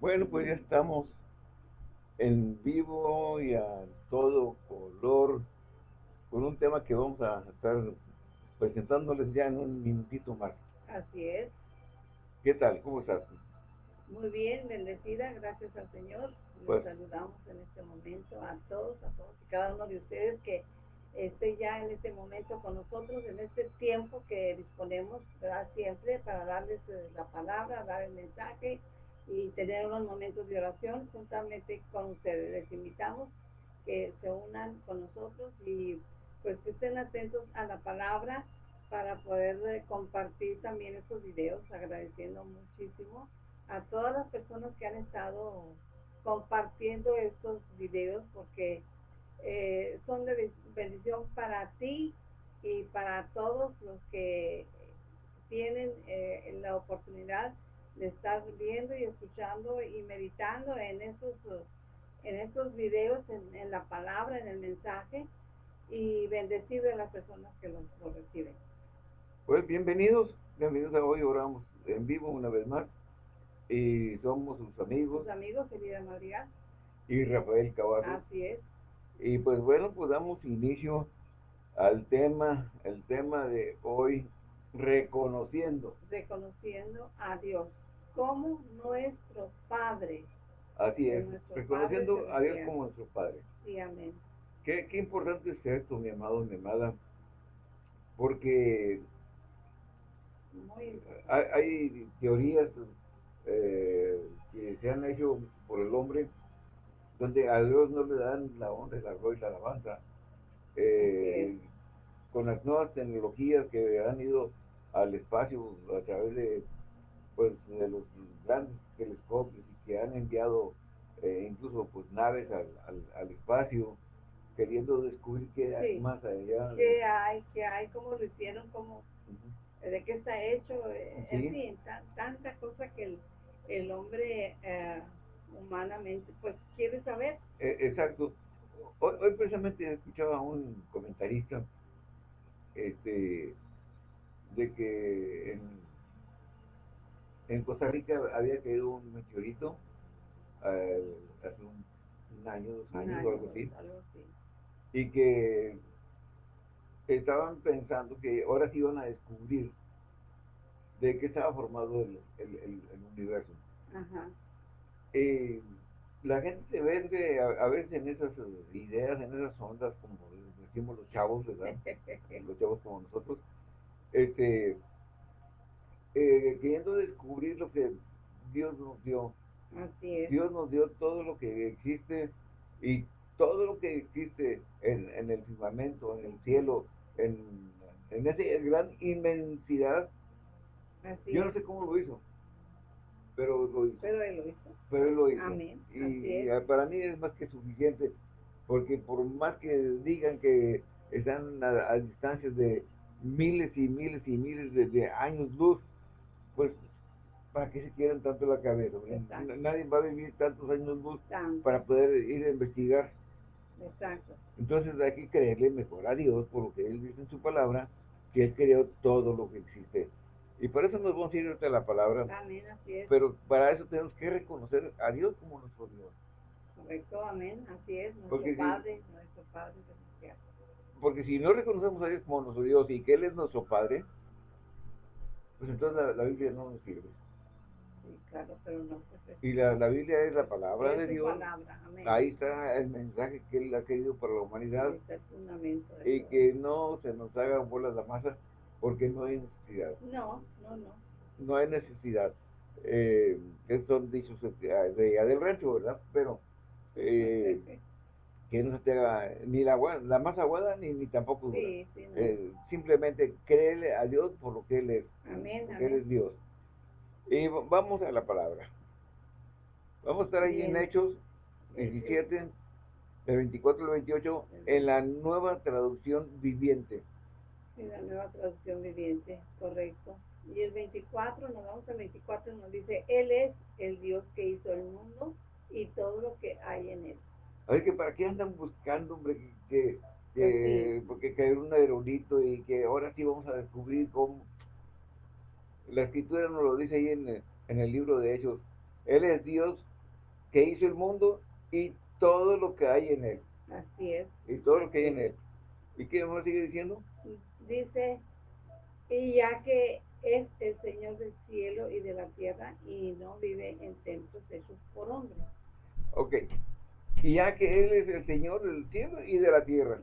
Bueno, pues ya estamos en vivo y a todo color con un tema que vamos a estar presentándoles ya en un minutito más. Así es. ¿Qué tal? ¿Cómo estás? Muy bien, bendecida, gracias al Señor. Los Pues- saludamos en este momento a todos, a todos y cada uno de ustedes que esté ya en este momento con nosotros, en este tiempo que disponemos ¿verdad? siempre para darles eh, la palabra, dar el mensaje y tener unos momentos de oración juntamente con ustedes. Les invitamos que se unan con nosotros y pues que estén atentos a la palabra para poder eh, compartir también estos videos, agradeciendo muchísimo a todas las personas que han estado compartiendo estos videos porque eh, son de ben- bendición para ti y para todos los que tienen eh, la oportunidad de estar viendo y escuchando y meditando en estos en estos videos, en, en la palabra, en el mensaje y bendecir a las personas que los, lo reciben. Pues bienvenidos, bienvenidos a hoy, oramos en vivo una vez más y somos sus amigos Sus amigos, Elida Madrigal, y Rafael Caballo. así es. Y pues bueno, pues damos inicio al tema, el tema de hoy, reconociendo. reconociendo a Dios como nuestro Padre. Así es, reconociendo a Dios como nuestro Padre. Sí, amén. Qué, qué importante es esto, mi amado, mi amada, porque Muy hay, hay teorías eh, que se han hecho por el hombre donde a Dios no le dan la honra, la gloria y la alabanza. Eh, con las nuevas tecnologías que han ido al espacio a través de pues de los grandes telescopios y que han enviado eh, incluso pues naves al, al, al espacio queriendo descubrir qué hay Sí. más allá. ¿Qué hay? ¿Qué hay? ¿Cómo lo hicieron? ¿Cómo. ¿De qué está hecho? Eh, Sí. En fin, tan- tanta cosa que el, el hombre eh, humanamente pues quiere saber. Eh, exacto. Hoy, hoy precisamente escuchaba a un comentarista este, de que en, en Costa Rica había caído un meteorito eh, hace un, un año, dos años año, o algo así, algo así. y que estaban pensando que ahora sí iban a descubrir de qué estaba formado el, el, el- el universo. Ajá. Eh, la gente se vende a, a veces en esas ideas, en esas ondas, como decimos los chavos, ¿verdad? los chavos como nosotros, este, eh, queriendo descubrir lo que Dios nos dio. Así es. Dios nos dio todo lo que existe y todo lo que existe en, en el firmamento, en el cielo, en, en esa gran inmensidad. Así Yo no sé cómo lo hizo, pero lo hizo. Pero él lo hizo. pero él lo hizo. Amén, Y para mí es más que suficiente, porque por más que digan que están a, a distancias de miles y miles y miles de, de años luz, pues para qué se quieren tanto la cabeza. Exacto. Nadie va a vivir tantos años luz Tanto. para poder ir a investigar. Exacto. Entonces hay que creerle mejor a Dios por lo que Él dice en su palabra, que Él creó todo lo que existe. Y por eso nos vamos a ir ahorita a la palabra. Amén, así es. Pero para eso tenemos que reconocer a Dios como nuestro Dios. Correcto, amén, así es, nuestro Porque. Padre, nuestro Padre celestial. Porque si no reconocemos a Dios como nuestro Dios y que Él es nuestro Padre, pues entonces la, la Biblia no nos sirve. Sí, claro, pero no pues, es Y la, la Biblia es la palabra es de Dios. palabra. Ahí está el mensaje que Él ha querido para la humanidad y que no se nos hagan bolas la masa porque no hay necesidad. No, no, no. No hay necesidad. Eh, que son dichos de, de del rancho, ¿verdad? Pero eh, que no se te haga ni la, la más aguada ni, ni tampoco dura. sí, sí, no. Eh, simplemente créele a Dios por lo que Él es. Amén, porque Él es Dios. Y vamos a la palabra. Vamos a estar ahí en. Hechos 17, del 24 al 28, en la nueva traducción viviente. Sí, la nueva traducción viviente, correcto. Y el 24, nos vamos al 24, nos dice, Él es el Dios que hizo el mundo y todo lo que hay en él. A ver, que para qué andan buscando, hombre, que, que- Pues que- porque cayó un aerolito y que ahora sí vamos a descubrir cómo. La escritura nos lo dice ahí en el, en el libro de Hechos. Él es Dios que hizo el mundo y todo lo que hay en él. Así es. Y todo lo que hay en él. ¿Y qué más sigue diciendo? Dice, y ya que es el Señor del cielo y de la tierra y no vive en templos hechos por hombres. Ok. Y ya que Él es el Señor del cielo y de la tierra.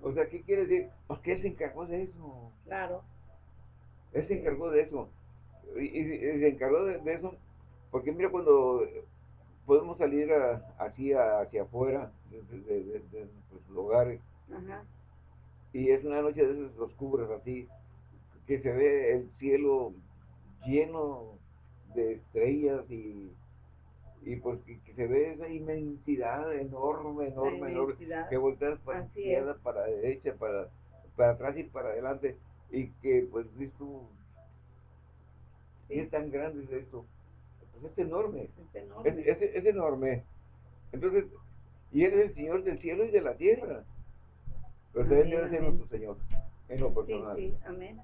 O sea, ¿qué quiere decir? Pues que Él se encargó de eso. Claro. Él se encargó de eso. Y, se encargó de, eso porque mira cuando podemos salir así hacia afuera de, nuestros lugares y es una noche de esas oscuras así que se ve el cielo lleno de estrellas y, y pues que, se ve esa inmensidad enorme, enorme, enorme, que volteas para izquierda, para derecha, para, para atrás y para adelante, y que pues dices tú, es tan grande es esto? Pues es enorme, es enorme. Es, enorme. Entonces, y Él es el Señor del cielo y de la tierra. Pero también debe ser nuestro Señor, en lo personal. Sí, sí, amén.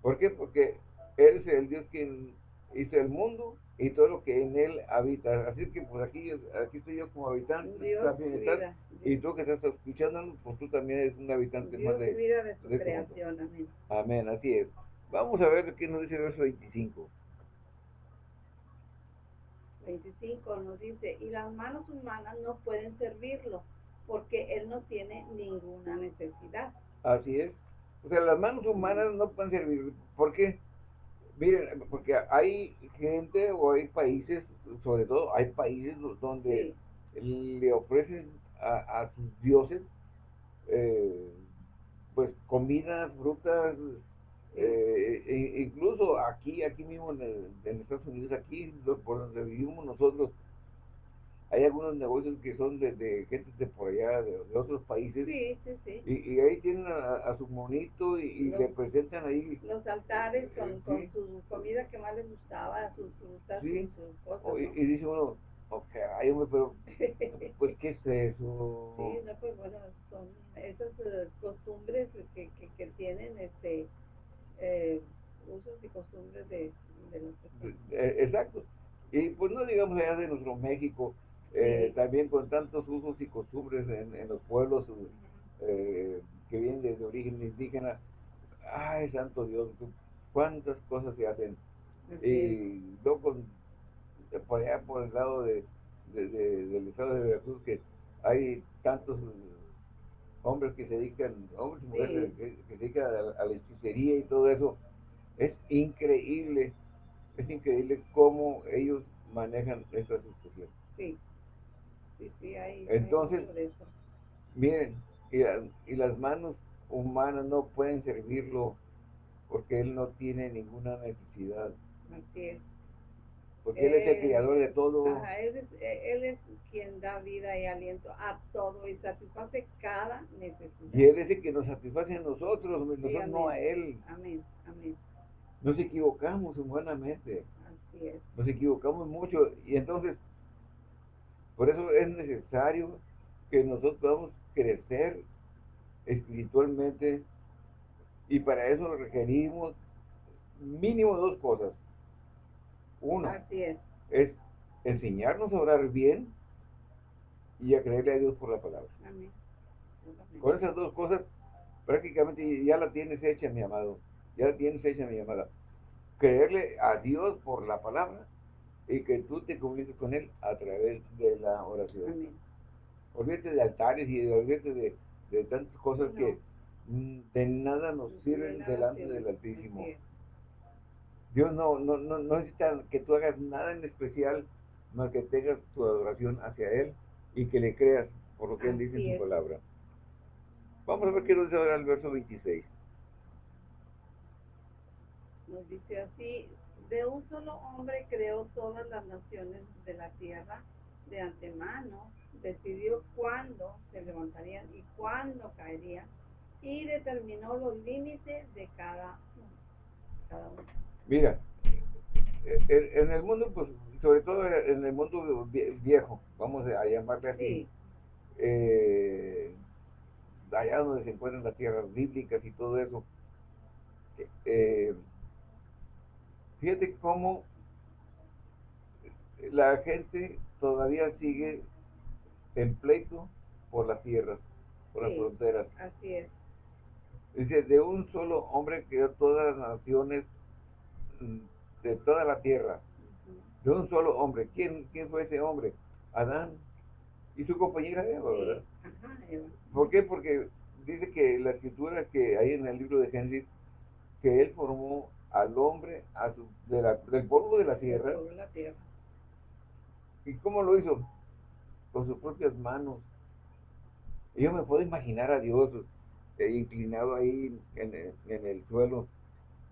¿Por qué? Porque Él es el Dios quien hizo el mundo y todo lo que en él habita. Así que pues aquí, aquí estoy yo como habitante, también y tú que estás escuchando, pues tú también eres un habitante más de, vida de su este creación, amén. Amén, así es. Vamos a ver qué nos dice el verso 25. 25 nos dice, y las manos humanas no pueden servirlo, porque él no tiene ninguna necesidad. Así es. O sea, las manos humanas no pueden servir. ¿Por qué? Miren, porque hay gente o hay países, sobre todo hay países donde le ofrecen a, sus dioses eh, pues comidas, frutas, eh, e incluso aquí, aquí mismo en, en, Estados Unidos, aquí por donde vivimos nosotros, hay algunos negocios que son de, gente de por allá, de, otros países. Sí, sí, sí. Y, ahí tienen a, su monito y, le presentan ahí. Los altares con, con su comida que más les gustaba, sus frutas, sí. sus cosas. Y, dice uno, ok, ay, hombre, pero, pues, ¿qué es eso? Sí, no, pues bueno, son esas eh, costumbres que, que, que, tienen, este, eh, usos y costumbres de, de los eh, Exacto. Y pues no digamos allá de nuestro México, eh, también con tantos usos y costumbres en, los pueblos eh, que vienen desde origen indígena. Ay, santo Dios, cuántas cosas se hacen. Y luego por allá por el lado de, del estado de Veracruz que hay tantos hombres que se dedican, hombres y mujeres que, se dedican a, la hechicería y todo eso. Es increíble, es increíble cómo ellos manejan esta situación. Sí. Entonces, miren, y, las manos humanas no pueden servirlo porque él no tiene ninguna necesidad. Así es. Porque él es el creador de todo. él, es, él es quien da vida y aliento a todo y satisface cada necesidad. Y él es el que nos satisface a nosotros, nosotros no a él. Amén, amén. Nos equivocamos humanamente. Así es. Nos equivocamos mucho y entonces por eso es necesario que nosotros podamos crecer espiritualmente y para eso requerimos mínimo dos cosas. Uno es. enseñarnos a orar bien y a creerle a Dios por la palabra. Con esas dos cosas prácticamente ya la tienes hecha, mi amado. Ya la tienes hecha, mi amada. Creerle a Dios por la palabra y que tú te comuniques con Él a través de la oración. Amén. Olvídate de altares y olvídate de, de tantas cosas que de nada nos sirven delante del Altísimo. Dios no, no, no, no necesita que tú hagas nada en especial, más que tengas tu adoración hacia Él y que le creas por lo que Él dice en su palabra. Vamos a ver qué nos dice ahora el verso 26. Nos dice así, de un solo hombre creó todas las naciones de la tierra de antemano, decidió cuándo se levantarían y cuándo caerían y determinó los límites de cada uno. Mira, en el mundo, pues, sobre todo en el mundo viejo, vamos a llamarle así, eh, allá donde se encuentran las tierras bíblicas y todo eso, eh, Fíjate cómo la gente todavía sigue en pleito por las tierras, por las fronteras. Así es. Dice, de un solo hombre creó todas las naciones mm, de toda la tierra. De un solo hombre. ¿Quién, quién fue ese hombre? Adán y su compañera Eva, ¿verdad? Sí. Ajá, Eva. ¿Por qué? Porque dice que la escritura que hay en el libro de Génesis, que él formó al hombre a su- de la- del polvo de la tierra. Sobre la tierra. ¿Y cómo lo hizo? Con sus propias manos. Y yo me puedo imaginar a Dios eh, inclinado ahí en el, en el suelo,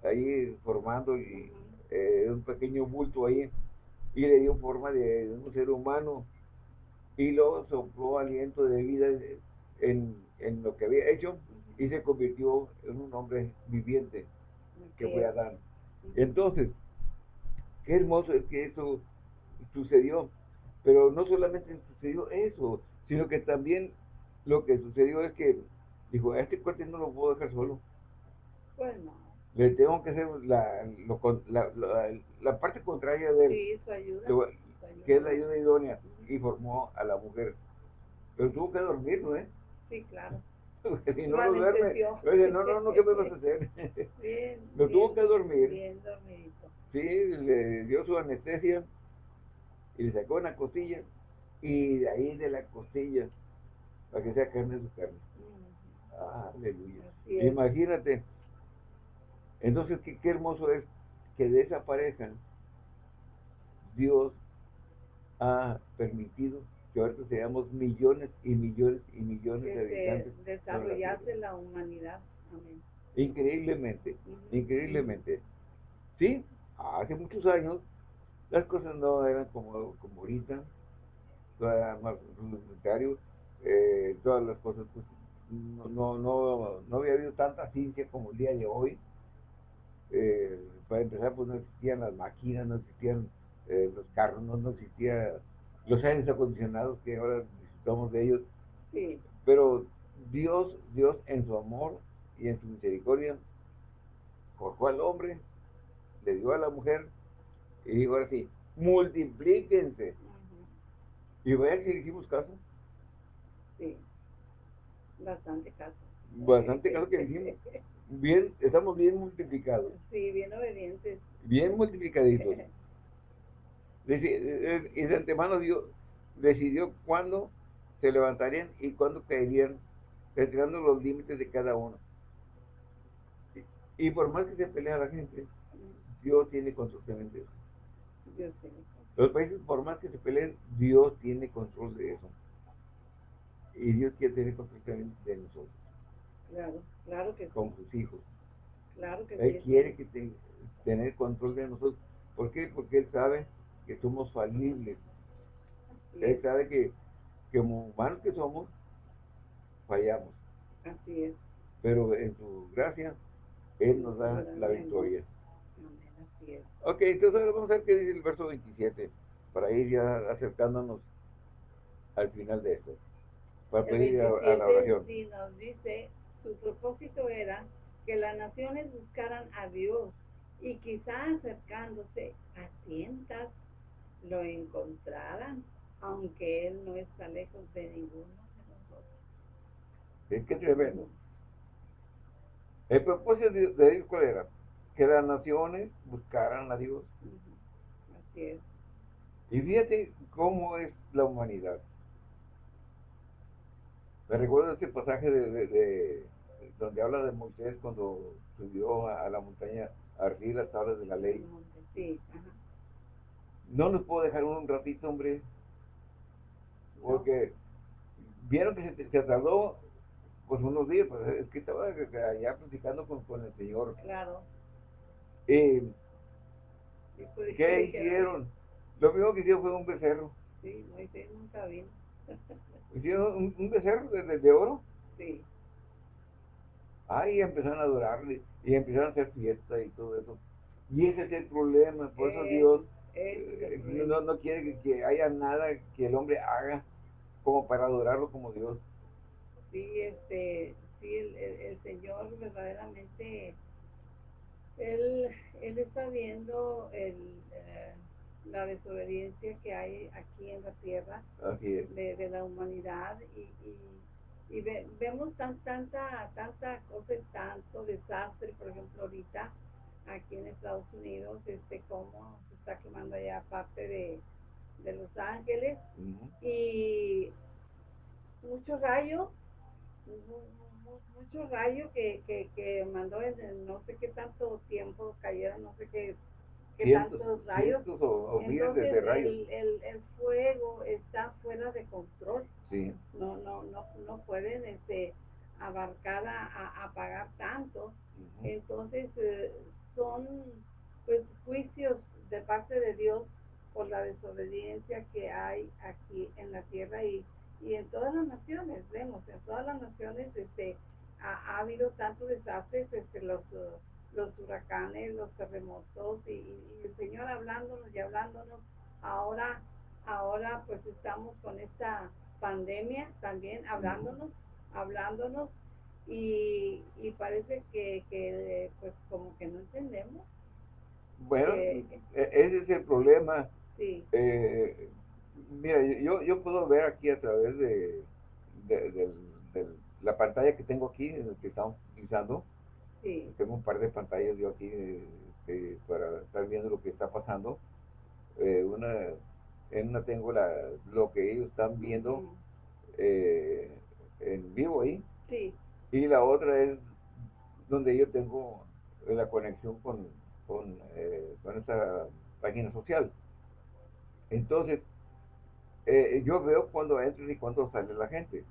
ahí formando y, eh, un pequeño bulto ahí, y le dio forma de un ser humano, y luego sopló aliento de vida en, en lo que había hecho, y se convirtió en un hombre viviente, que fue es. Adán. Ujú. Entonces, qué hermoso es que eso sucedió. Pero no solamente sucedió eso, sino que también lo que sucedió es que dijo, a este cuate no lo puedo dejar solo. Pues no. Le tengo que hacer la, lo la, la- la parte contraria de él, Sí, su ayuda. Lo- su ayuda. que es la ayuda idónea, y formó a la mujer. Pero tuvo que dormir, ¿no? ¿Eh? Sí, claro. Si no Lo duerme, oye, no, no, no, ¿qué me vas a hacer? Bien. Lo bien, tuvo que dormir. Bien dormidito. Sí, le dio su anestesia y le sacó una costilla y de ahí de la costilla para que sea carne de su carne. Ujú. Aleluya. Imagínate. Entonces, qué, qué hermoso es que de esa pareja Dios ha permitido que ahorita seamos millones y millones y millones de Que habitantes. se desarrollase la humanidad. Amén. Increíblemente, Ujú. increíblemente. Sí, hace muchos años las cosas no eran como, como ahorita, todo era más rudimentario, eh, todas las cosas, pues, no, no, no, no había habido tanta ciencia como el día de hoy. Eh, para empezar, pues no existían las máquinas, no existían eh, los carros, no, no existían los aires acondicionados que ahora disfrutamos de ellos. Sí. Pero Dios, Dios en su amor y en su misericordia, forjó al hombre, le dio a la mujer, y dijo ahora sí, multiplíquense. Y vean que hicimos caso, Sí. Bastante caso. bastante caso que hicimos. Bien, estamos bien multiplicados, Sí, bien obedientes. bien multiplicaditos. Y de antemano Dios decidió cuándo se levantarían y cuándo caerían, retirando los límites de cada uno. Y- por más que se pelea la gente, Dios tiene control de eso. Dios Los países, por más que se peleen, Dios tiene control de eso. Y Dios quiere tener control también de nosotros, Claro, claro que sí. con sus hijos. Claro que Él sí. quiere que te- tener control de nosotros. ¿Por qué? Porque Él sabe que somos falibles. Es. sabe que, que como humanos que somos, fallamos. Así es. Pero en su gracia, Él nos da la victoria. Amén, así es. Ok, entonces ahora vamos a ver qué dice el verso 27, para ir ya acercándonos al final de esto, para El pedir a, a la 27 oración. sí nos dice, su propósito era que las naciones buscaran a Dios y quizá acercándose a tientas lo encontraran, aunque Él no está lejos de ninguno de nosotros. Es que tremendo. El propósito de, Dios, ¿cuál era? Que las naciones buscaran a Dios. Así es. Y fíjate cómo es la humanidad. Me recuerdo este pasaje de, de- de- donde habla de Moisés cuando subió a, a la montaña a las tablas de la ley. Sí, ajá. No nos puedo dejar un ratito, hombre, porque vieron que se, se tardó pues unos días, pues es que estaba allá platicando con, con el Señor. Claro. Eh, Sí, pues, ¿Qué hicieron? Lo primero que hicieron fue un becerro. Sí, Moisés nunca vino. Hicieron un, un becerro de, de- de oro. Sí, Ahí empezaron a adorarle y empezaron a hacer fiesta y todo eso. Y ese es el problema. Por eso Eh, Dios no, no quiere que, haya nada que el hombre haga como para adorarlo como Dios. sí, este, sí, el, el- el Señor verdaderamente, él, él está viendo el, eh, la desobediencia que hay aquí en la tierra de, la humanidad y, y, vemos tan, tanta, tanta cosa tanto desastre, por ejemplo, ahorita aquí en Estados Unidos, este, cómo se está quemando allá parte de, Los Ángeles y muchos rayos, muchos rayos que, que, que mandó en no sé qué tanto tiempo cayeron, no sé qué que tantos rayos. Entonces, El, el, el, fuego está fuera de control. No, no, no, no pueden este, abarcar a, apagar tanto. Entonces, eh, son pues juicios de parte de Dios por la desobediencia que hay aquí en la tierra y, y en todas las naciones, vemos, en todas las naciones este, ha, ha habido tantos desastres, este, los los huracanes, los terremotos y, el Señor hablándonos y hablándonos. Ahora, ahora pues estamos con esta pandemia también hablándonos, hablándonos y, y parece que, que, pues como que no entendemos. Bueno, e, ese es el problema. Sí. Eh, mira, yo, yo puedo ver aquí a través de, de, la pantalla que tengo aquí, en el que estamos utilizando, tengo un par de pantallas yo aquí este, para estar viendo lo que está pasando. Eh, una, en una tengo la, lo que ellos están viendo eh, en vivo ahí. Y la otra es donde yo tengo la conexión con, con, eh, con esta página social. Entonces, yo veo cuando entra y cuando sale la gente.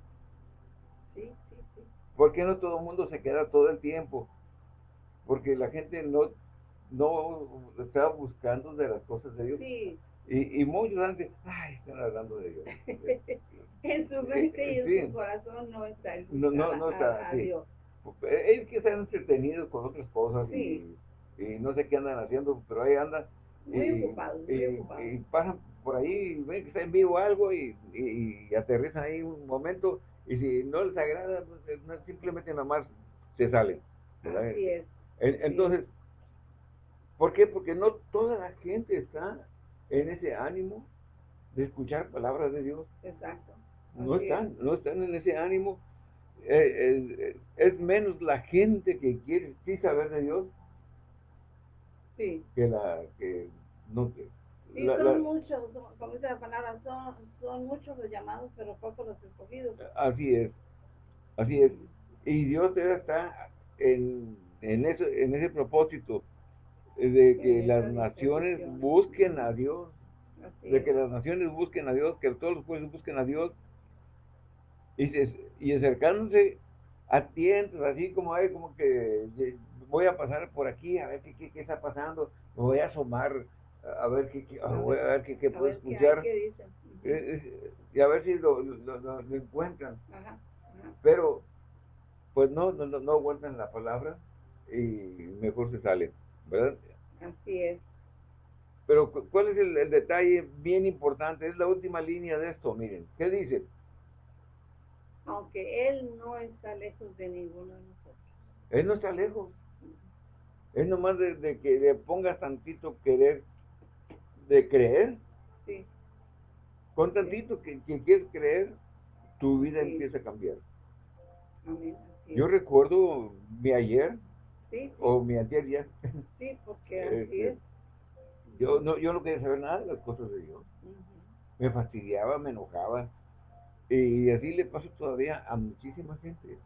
Sí, sí, sí. ¿Por qué no todo el mundo se queda todo el tiempo? porque la gente no, no está buscando de las cosas de Dios. Sí. Y, y muchos antes, ay, están hablando de Dios. en su mente y en su corazón no está el no, no, no está, Dios. Ellos que están entretenidos con otras cosas y, y, no sé qué andan haciendo, pero ahí andan. Muy y, ocupados, muy ocupados. y, pasan por ahí, ven que está en vivo algo y, y, aterrizan ahí un momento y si no les agrada, pues, simplemente nada más se salen. Así es. Entonces, ¿por qué? Porque no toda la gente está en ese ánimo de escuchar palabras de Dios. Exacto. No están, no están en ese ánimo. Eh, eh, es menos la gente que quiere sí saber de Dios sí. que la que no que Sí, son muchos, como dice la palabra, son, son muchos los llamados, pero pocos los escogidos. Así es, así es. Y Dios está en en, eso, en ese propósito de que las naciones busquen a Dios, de que las naciones busquen a Dios, que todos los pueblos busquen a Dios, y, y acercándose atentos, así como hay como que voy a pasar por aquí a ver qué, qué, está pasando, me voy a asomar a ver qué, qué a ver qué, puedo escuchar, eh, eh, y a ver si lo, lo, encuentran. Pero, pues no, no, no, no aguantan la palabra, y mejor se sale, ¿verdad? Así es. Pero ¿cuál es el, detalle bien importante? Es la última línea de esto, miren. ¿Qué dice? Aunque Él no está lejos de ninguno de nosotros. Él no está lejos. Es nomás de, que le pongas tantito querer, de creer. Sí. Con tantito que, quieres creer, tu vida empieza a cambiar. Amén. Yo recuerdo mi ayer, o mi ayer Sí, porque así este, es. Yo no, yo no quería saber nada de las cosas de Dios. Me fastidiaba, me enojaba. Y así le pasa todavía a muchísima gente.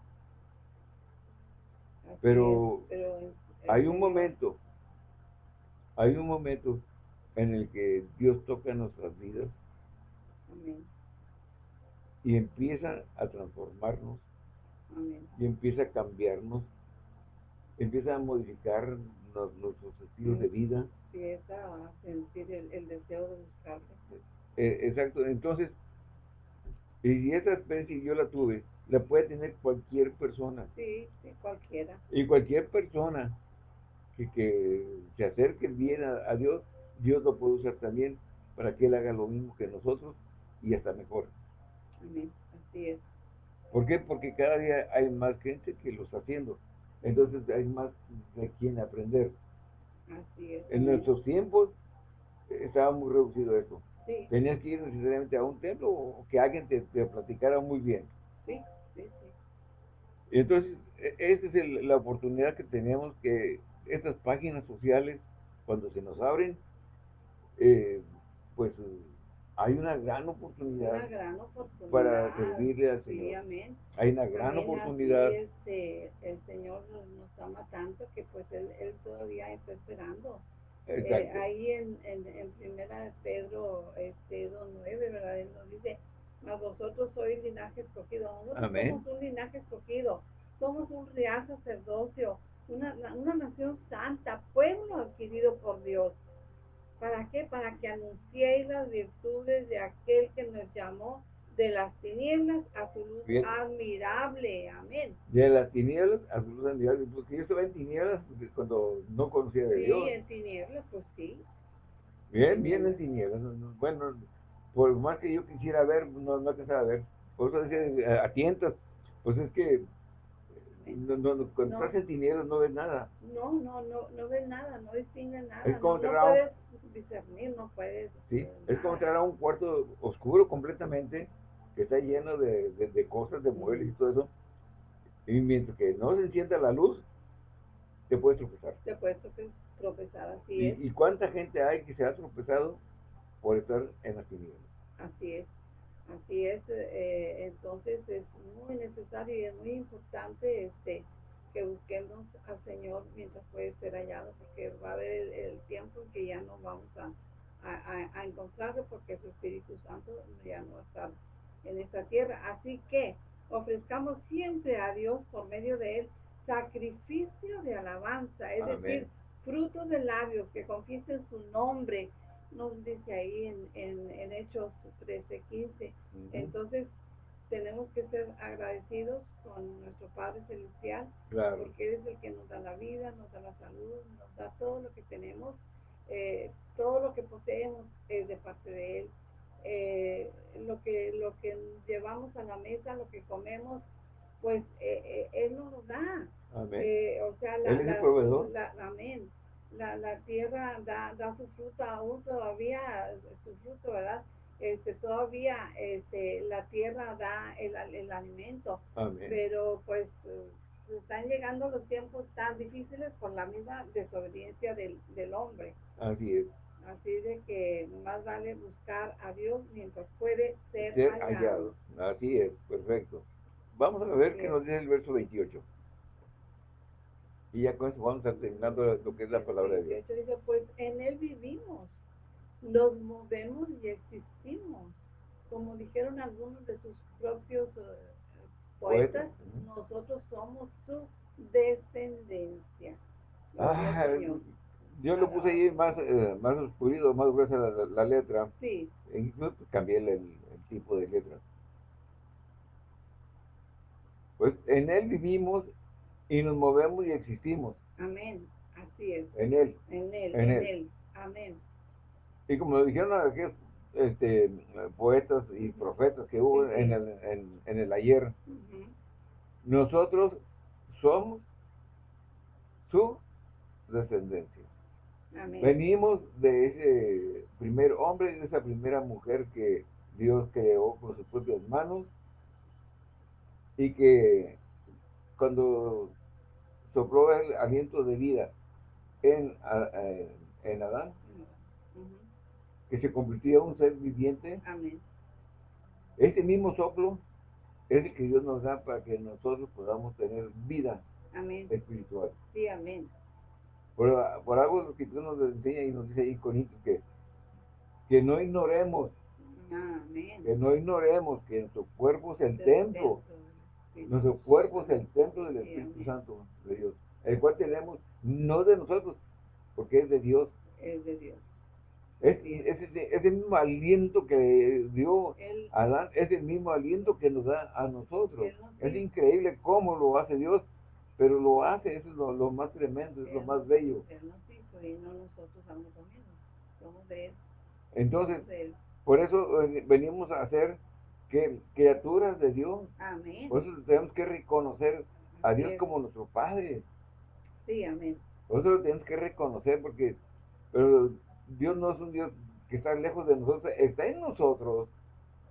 Pero, hay un momento, hay un momento en el que Dios toca nuestras vidas y empieza a transformarnos y empieza a cambiarnos empieza a modificar nuestros estilos de vida. Empieza a sentir el, deseo de buscarle. Eh, exacto, entonces, y esa experiencia yo la tuve, la puede tener cualquier persona. Sí, sí, cualquiera. Y cualquier persona que, que se acerque bien a, Dios, Dios lo puede usar también para que Él haga lo mismo que nosotros y hasta mejor. Amén, así es. ¿Por qué? Porque cada día hay más gente que lo está haciendo entonces hay más de quien aprender. Así es. En nuestros tiempos estaba muy reducido eso. Sí, Tenías que ir necesariamente a un templo o que alguien te, te platicara muy bien. sí, sí, sí. Y entonces, e- esa es el- la oportunidad que tenemos que estas páginas sociales, cuando se nos abren, eh, pues hay una gran oportunidad, Una gran oportunidad. para servirle al Señor. hay una gran oportunidad. este, el Señor nos, ama tanto que pues Él, él todavía está esperando. Eh, ahí en, en, en primera de Pedro este, 2.9, ¿verdad? Él nos dice, mas vosotros sois linaje escogido. Nosotros Amén. somos un linaje escogido. Somos un real sacerdocio, una, una nación santa, pueblo adquirido por Dios. ¿Para qué? Para que anunciéis las virtudes de aquel que nos llamó de las tinieblas a su luz Bien. admirable. Amén. De las tinieblas a su luz admirable, porque yo estaba en tinieblas cuando no conocía de Sí, Dios. en tinieblas, pues sí. Bien, bien en tinieblas. no- no- Bueno, por más que yo quisiera ver, no, no alcanzaba a ver. Por eso decía, eh, a tientas, pues es que no, no, no, cuando No. en tinieblas no ves nada. No, no, no, no ves nada, no distingues nada. Es como no, no entrar a un- puedes discernir, no puedes. ¿sí? eh, Es como entrar a un cuarto oscuro completamente, que está lleno de, de- de cosas, de muebles y todo eso. Y mientras que no se encienda la luz, te puedes tropezar. Te puedes trope- tropezar, así ¿Y, es, y cuánta gente hay que se ha tropezado por estar en las tinieblas? así es. Así es, eh, entonces es muy necesario y es muy importante este que busquemos al Señor mientras puede ser hallado, porque va a haber el, el tiempo en que ya no vamos a, a, encontrarlo porque su Espíritu Santo ya no va a estar en esta tierra. Así que ofrezcamos siempre a Dios por medio de Él sacrificio de alabanza, es Amén. decir, frutos de labios que confiesen su nombre, nos dice ahí en, en, en Hechos 13, 15. Ujú. Entonces, tenemos que ser agradecidos con nuestro Padre Celestial, Claro. porque Él es el que nos da la vida, nos da la salud, nos da todo lo que tenemos, eh, todo lo que poseemos es de parte de Él. Eh, lo que lo que llevamos a la mesa, lo que comemos, pues eh, eh, Él nos lo da. Amén. Eh, o sea, la, Él es el la- proveedor. la- amén. La, la tierra da, da su fruto aún todavía, su fruto, ¿verdad? Este, todavía este, la tierra da el, el alimento, Amén. pero pues están llegando los tiempos tan difíciles por la misma desobediencia del, del hombre. Así es. Así de que más vale buscar a Dios mientras puede ser, Ser hallado. hallado. Así es. Perfecto. Vamos a ver qué nos dice el verso 28. Y ya con eso vamos a terminando lo que es la palabra de Dios. 18 dice, pues en él vivimos, nos movemos y existimos. Como dijeron algunos de sus propios eh, poetas, nosotros somos su descendencia. Ah, yo lo puse ahí más, eh, más oscurito, más gruesa la, la- la letra. Sí, E incluso cambié el- el tipo de letra. Pues en Él vivimos y nos movemos y existimos. amén. Así es. En Él. En él, En él. él. Amén. Y como dijeron aquellos este, poetas y profetas que hubo Sí, sí. en el, en, en el ayer, nosotros somos su descendencia. Amén. Venimos de ese primer hombre, de esa primera mujer que Dios creó con sus propias manos y que cuando sopló el aliento de vida en, en- Adán, que se convirtió en un ser viviente, Amén. ese mismo soplo es el que Dios nos da para que nosotros podamos tener vida Amén. espiritual. Sí, amén. Por, por algo lo que Dios nos enseña y nos dice ahí Corintios que, que no ignoremos, Amén. que no ignoremos que nuestro cuerpo es el templo. Nuestro cuerpo es el templo del Espíritu. Santo de Dios, el cual tenemos no de nosotros, porque es de Dios. Es de Dios. Es, ese mismo aliento que dio Él, a Adán, es el mismo aliento que nos da a nosotros. Es increíble cómo lo hace Dios, pero lo hace, eso es lo, lo más tremendo, es lo más bello. Él nos hizo y no nosotros somos de Él. Entonces, somos de Él. por eso eh, venimos a ser que, criaturas de Dios. Amén. Por eso tenemos que reconocer a Dios como nuestro Padre. Sí, amén. Por eso lo tenemos que reconocer porque pero Dios no es un Dios que está lejos de nosotros, está en nosotros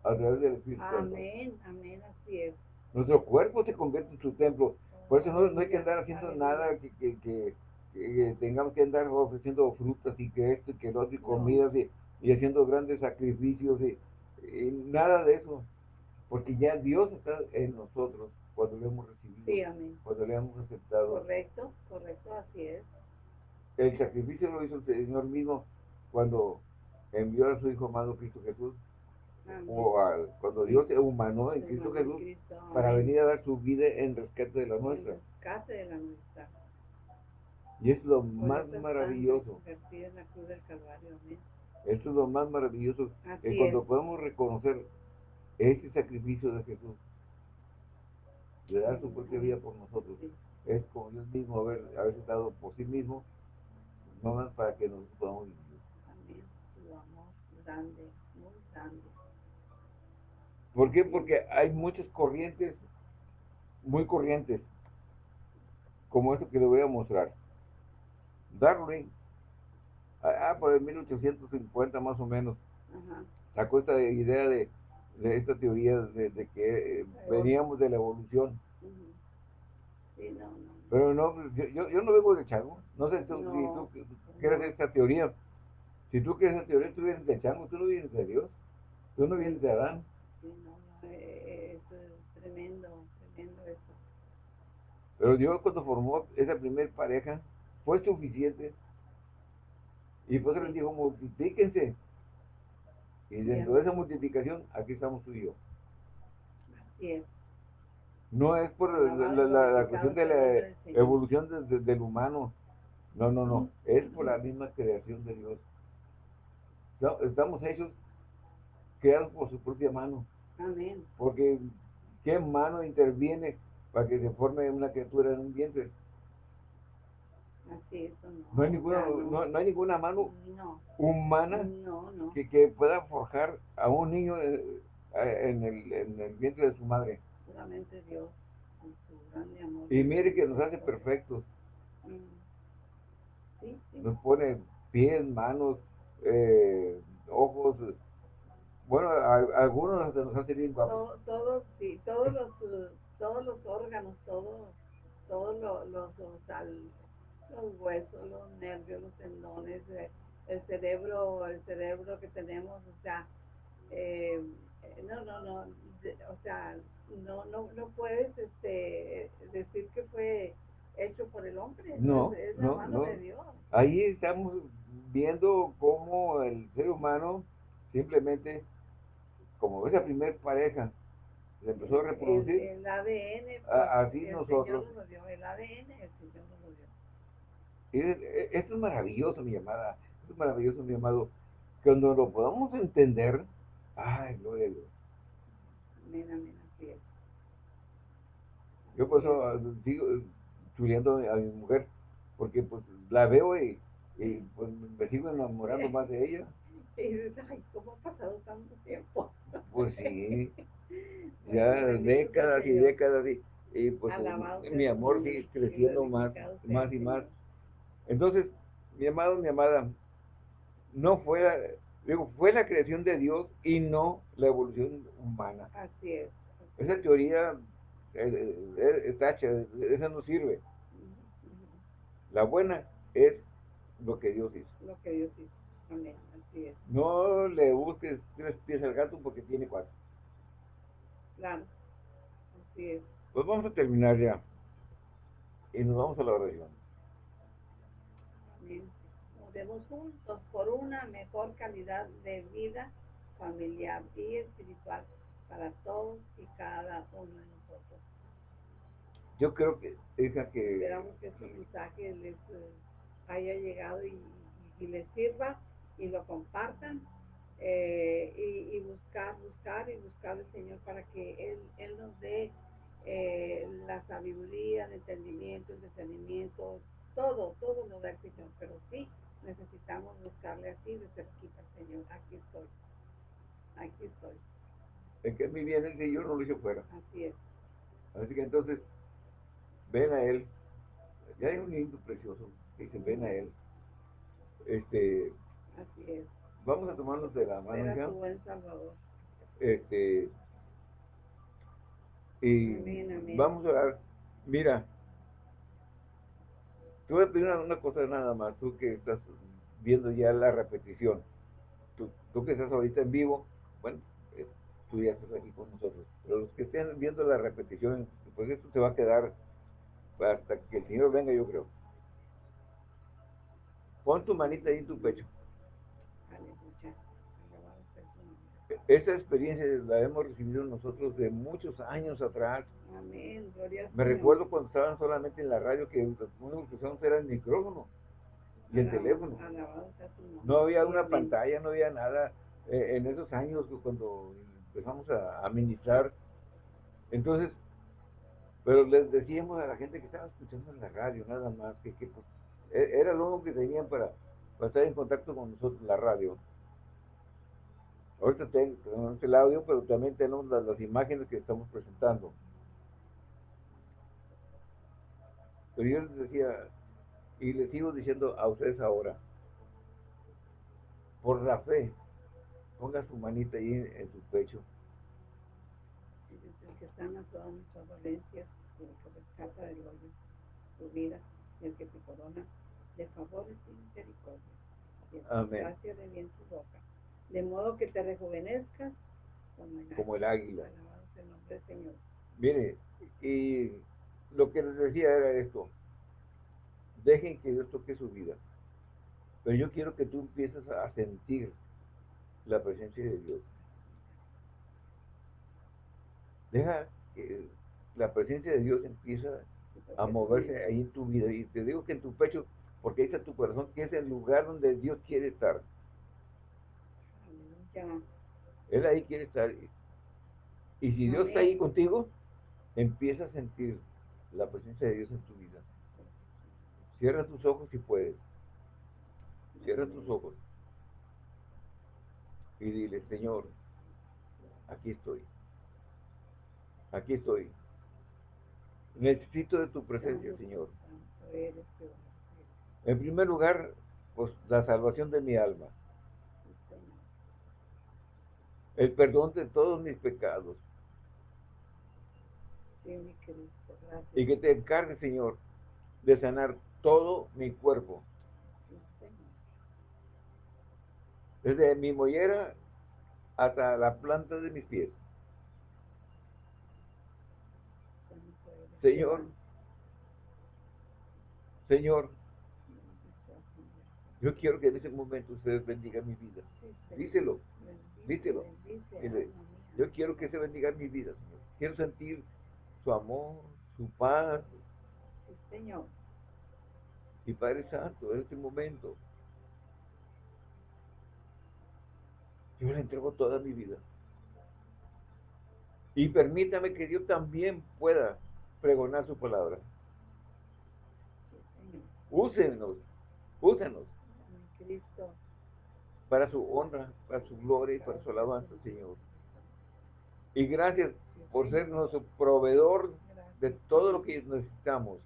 a través del Espíritu Santo. Amén, amén, así es. Nuestro cuerpo se convierte en su templo. Por eso no, no hay que andar haciendo nada que, que, que, que tengamos que andar ofreciendo frutas y que esto y que lo otro y No. comidas y, y haciendo grandes sacrificios y nada de eso. Porque ya Dios está en nosotros cuando lo hemos recibido, Sí, amén. cuando le hemos aceptado. Correcto, correcto, así es. El sacrificio lo hizo el Señor mismo cuando envió a su Hijo amado Cristo Jesús, Amén. o al- cuando Dios se humanó en Cristo Jesús Cristo, para venir a dar su vida en rescate de la nuestra. rescate de la nuestra. Y es lo Por más maravilloso. convertida en la cruz del Calvario, amén. Esto es lo más maravilloso. Así Es cuando es. podemos reconocer ese sacrificio de Jesús, de dar su propia vida por nosotros. Sí. Es como Dios mismo haber, haberse dado por sí mismo, no más para que nosotros podamos vivir. Amén. Tu amor grande, muy grande. ¿Por qué? Porque hay muchas corrientes, muy corrientes, como esto que le voy a mostrar. Darwin, ah, por el 1850 más o menos, Ajá. sacó esta idea de, de esta teoría de, de que eh, veníamos de la evolución. Sí, no, no. Pero no, pues, yo, yo, no vengo de chango. No sé tú, No. si tú quieres esta teoría. Si tú quieres esa teoría, tú vienes de chango, tú no vienes de Dios. Tú no vienes de Adán. Sí, no, no, eh, es eh, tremendo, tremendo eso. Pero Dios cuando formó esa primer pareja fue suficiente. Y por eso les dijo, multiplíquense. Y dentro de esa multiplicación, aquí estamos tú y yo. Así es. No es por la, la- la- la cuestión de la evolución de- de- del humano. No, no, no. Es por la misma creación de Dios. Estamos hechos, creados por su propia mano. Amén. Porque ¿qué mano interviene para que se forme una criatura en un vientre? Así es. No, No hay ninguna, sea, no, no hay ninguna mano No, humana que, que pueda forjar a un niño eh, en el, en el vientre de su madre. Solamente Dios, con su grande amor. Y mire que nos hace perfectos. Mm. Sí, sí. Nos pone pies, manos, eh, ojos. Bueno, a- algunos hasta nos hace bien guapos. To- todos, sí, todos los, eh, todos los órganos, todos, todos los, los, los, al- los huesos, los nervios, los tendones, eh, el cerebro, el cerebro que tenemos, o sea, eh, eh, no, no, no, o sea, no, no, no puedes, este, decir que fue hecho por el hombre, No, es, es la no, mano no. de Dios. Ahí estamos viendo cómo el ser humano simplemente, como esa primer pareja, se empezó a reproducir. el ADN, A- así el nosotros. Señor nos dio, el ADN, el Señor nos lo dio. Y es- e- esto es maravilloso, mi amada. Esto es maravilloso, mi amado. Cuando lo podamos entender, ay, gloria a Dios. Amén, amén, así es. Yo por eso ah, sigo eh, chuleando a mi mujer, porque pues la veo y, y, pues me sigo enamorando más de ella. Y dices, ay, ¿cómo ha pasado tanto tiempo? Pues sí, ya décadas y décadas y, y pues Alabado mi amor sigue creciendo más, más y más. Entonces, mi amado, mi amada, no fue, la- digo, fue la creación de Dios y no la evolución humana. Así es. Esa teoría eh, eh, es tacha, esa no sirve. La buena es lo que Dios hizo. Lo que Dios hizo. Amén, así es. No le busques tres pies al gato porque tiene cuatro. Claro. Así es. Pues vamos a terminar ya. Y nos vamos a la oración. Amén. Oremos juntos por una mejor calidad de vida familiar y espiritual para todos y cada uno de nosotros. Yo creo que esa que Esperamos que este mensaje les eh, haya llegado y, y- y les sirva y lo compartan eh, y, y buscar, buscar y buscar al Señor para que Él, él nos dé eh, la sabiduría, el entendimiento, el discernimiento, todo, todo nos da el Señor, pero sí necesitamos buscarle así de cerquita, Señor, aquí estoy, aquí estoy, el que mi bien, el que yo no lo hice fuera. así es, Así que entonces, ven a Él. Ya hay un lindo precioso que dice, ven a Él. Este, Así es. Vamos a tomarnos de la mano ya. buen Salvador. Este, y vamos a orar. Mira, te voy a pedir una, cosa nada más, tú que estás viendo ya la repetición. Tú, tú que estás ahorita en vivo, bueno, eh, tú ya estás aquí con nosotros. Pero los que estén viendo la repetición, pues esto se va a quedar hasta que el Señor venga, yo creo. Pon tu manita ahí en tu pecho. Esta experiencia la hemos recibido nosotros de muchos años atrás. Amén, Me recuerdo cuando estaban solamente en la radio que lo único que usábamos era el micrófono y el teléfono. No había una pantalla, no había nada. Eh, en esos años cuando empezamos a administrar, entonces, pero les decíamos a la gente que estaba escuchando en la radio, nada más, que, que pues, e, era lo único que tenían para, para estar en contacto con nosotros, la radio. Ahorita tenemos el audio, pero también tenemos las, imágenes que estamos presentando. Pero yo les decía, y les sigo diciendo a ustedes ahora, por la fe, ponga su manita ahí en, su pecho. El que sana todas nuestras dolencias, el que rescata del hoyo su vida, el que te corona de favores y misericordia. Amén. Gracias de bien su boca de modo que te rejuvenezcas como el, águila. Señor. Mire, y lo que les decía era esto, dejen que Dios toque su vida, pero yo quiero que tú empieces a sentir la presencia de Dios. Deja que la presencia de Dios empieza a moverse ahí en tu vida. Y te digo que en tu pecho, porque ahí está tu corazón, que es el lugar donde Dios quiere estar. Él ahí quiere estar. Y si Dios está ahí contigo, empieza a sentir la presencia de Dios en tu vida. Cierra tus ojos si puedes. Cierra tus ojos. Y dile, Señor, aquí estoy. Aquí estoy. Necesito de tu presencia, Señor. En primer lugar, pues la salvación de mi alma el perdón de todos mis pecados. y que te encargue, Señor, de sanar todo mi cuerpo. Desde mi mollera hasta la planta de mis pies. Señor, Señor, yo quiero que en ese momento ustedes bendigan mi vida. Díselo. Díselo. yo quiero que se bendiga mi vida, Señor. Quiero sentir su amor, su paz. Señor. Y Padre Santo, en este momento, yo le entrego toda mi vida. Y permítame que Dios también pueda pregonar su palabra. Úsenos, úsenos. Cristo para su honra, para su gloria y para su alabanza, Señor. Y gracias por ser nuestro proveedor de todo lo que necesitamos.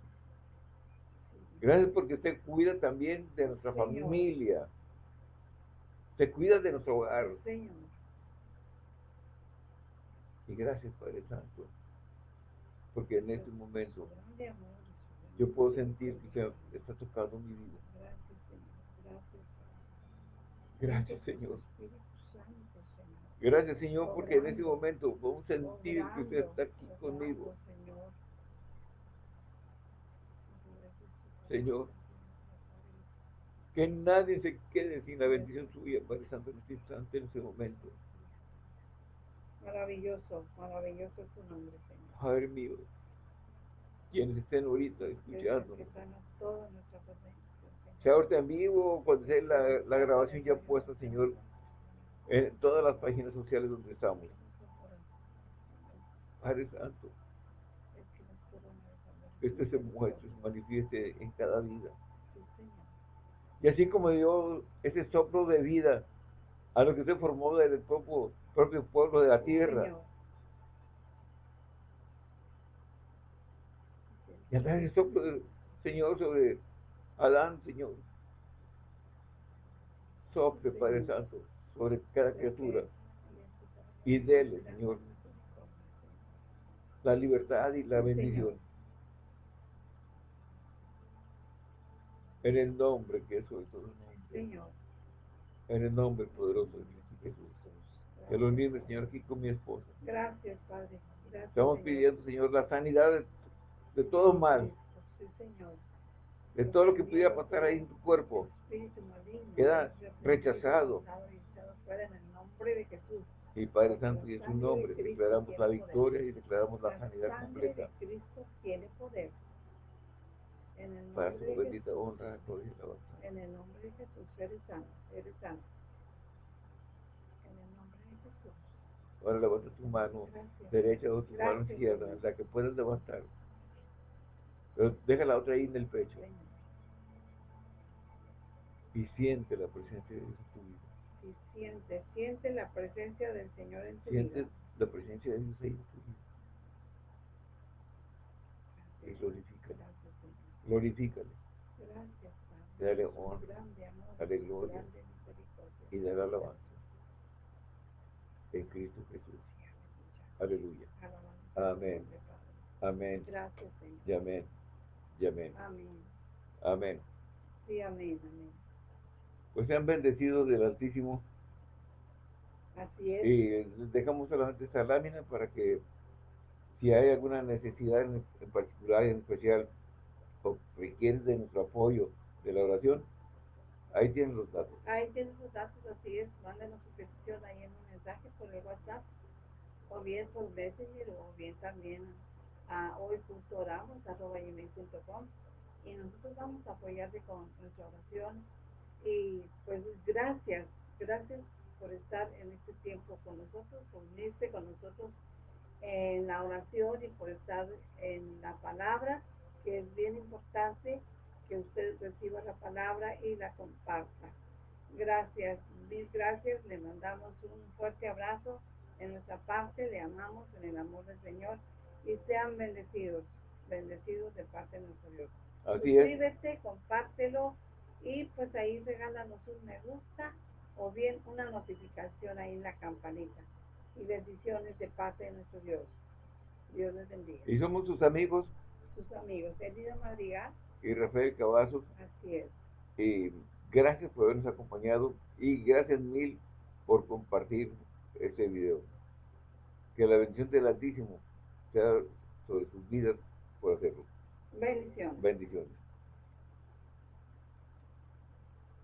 Gracias porque usted cuida también de nuestra familia. Se cuida de nuestro hogar. Y gracias, Padre Santo, porque en este momento yo puedo sentir que usted está tocando mi vida. Gracias, Señor. Gracias, Señor, porque en este momento podemos sentir que usted está aquí conmigo. Señor, que nadie se quede sin la bendición suya, Padre Santo, en este instante, en este momento. Maravilloso, maravilloso es tu nombre, Señor. Padre mío, quienes estén ahorita escuchando sea ahorita en vivo, cuando sea la, la grabación ya puesta, Señor, en todas las páginas sociales donde estamos. Padre Santo, este se muestre, se manifieste en cada vida. Y así como dio ese soplo de vida a lo que se formó del propio, propio pueblo de la tierra. Y a ese soplo, Señor, sobre Adán, Señor. Sople, Padre Santo, sobre cada criatura. Y dele, Señor, la libertad y la bendición. En el nombre que es sobre todo. Señor. En el nombre poderoso de Jesús. Que lo mismo, Señor, aquí con mi esposa. Gracias, Padre. Gracias, Estamos pidiendo, Señor, la sanidad de, de todo mal. Sí, Señor. De todo lo que pudiera pasar ahí en tu cuerpo. Queda rechazado. y Padre Santo, y en su nombre declaramos la victoria y declaramos la sanidad completa. de Cristo tiene poder. En el Para su bendita honra, gloria y alabanza. En el nombre de Jesús, eres sano, eres sano. En el nombre de Jesús. Ahora levanta tu mano Gracias. derecha o tu mano izquierda, la que puedas levantar. Pero deja la otra ahí en el pecho. Y siente la presencia de Dios en tu vida. Y siente, siente la presencia del Señor en tu Siente vida. la presencia de Dios ahí en tu vida. Y Gracias, glorifícale, gracias, Señor. glorifícale Gracias, Padre. Dale honra, grande amor, dale gloria grande misericordia. y dale alabanza. En Cristo Jesús. Aleluya. Amén. Amén. Gracias, Señor. Y amén. Y amén. Amén. Amén. Sí, amén, amén. Pues sean bendecidos del Altísimo Así es. y les dejamos solamente esta lámina para que si hay alguna necesidad en, en particular, en especial, o requieren de nuestro apoyo de la oración, ahí tienen los datos. Ahí tienes los datos, así es. Mándenos su petición ahí en un mensaje por el WhatsApp, o bien por Messenger, o bien también a hoy.oramos, arroba gmail.com, y nosotros vamos a apoyarte con nuestra oración. Y pues gracias, gracias por estar en este tiempo con nosotros, por unirse con nosotros en la oración y por estar en la palabra, que es bien importante que usted reciba la palabra y la comparta. Gracias, mil gracias. Le mandamos un fuerte abrazo en nuestra parte. Le amamos en el amor del Señor y sean bendecidos, bendecidos de parte de nuestro Dios. Así es. Suscríbete, compártelo y pues ahí regálanos un me gusta o bien una notificación ahí en la campanita. Y bendiciones de parte de nuestro Dios. Dios les bendiga. Y somos sus amigos, Sus amigos, Elida Madrigal, y Rafael Cavazos, así es. y gracias por habernos acompañado y gracias mil por compartir este video. Que la bendición del Altísimo sea sobre sus vidas por hacerlo.